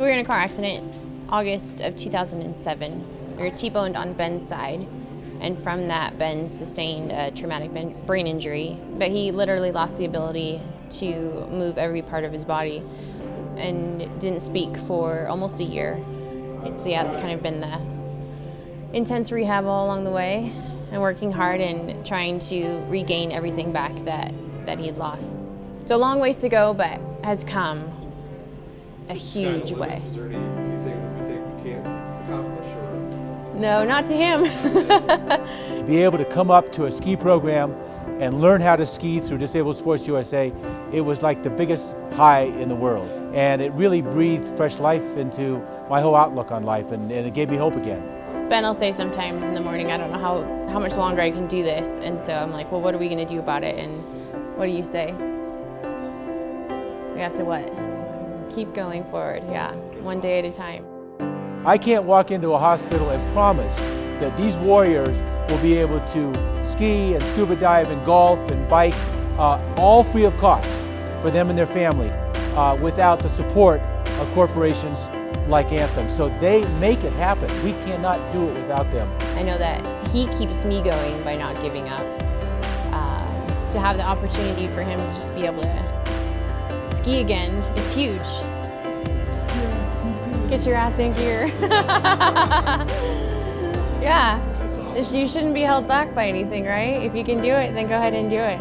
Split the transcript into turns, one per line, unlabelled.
We were in a car accident August of 2007. We were T-boned on Ben's side, and from that, Ben sustained a traumatic brain injury. But he literally lost the ability to move every part of his body and didn't speak for almost a year. So yeah, it's kind of been the intense rehab all along the way and working hard and trying to regain everything back that, that he had lost. So a long ways to go, but has come a huge way.
Is there anything that we think we can't accomplish or?
No, not to him.
Be able to come up to a ski program and learn how to ski through Disabled Sports USA, it was like the biggest high in the world. And it really breathed fresh life into my whole outlook on life and, and it gave me hope again.
Ben will say sometimes in the morning, I don't know how, how much longer I can do this. And so I'm like, well, what are we going to do about it? And what do you say? We have to what? Keep going forward, yeah, one day at a time.
I can't walk into a hospital and promise that these warriors will be able to ski and scuba dive and golf and bike, uh, all free of cost for them and their family uh, without the support of corporations like Anthem. So they make it happen. We cannot do it without them.
I know that he keeps me going by not giving up. Um, to have the opportunity for him to just be able to ski again is huge. Get your ass in gear. yeah. You shouldn't be held back by anything, right? If you can do it, then go ahead and do it.